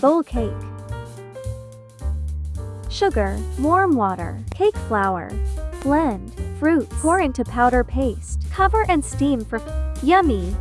Bowl cake. Sugar, warm water, cake flour. Blend, Fruit. pour into powder paste. Cover and steam for yummy.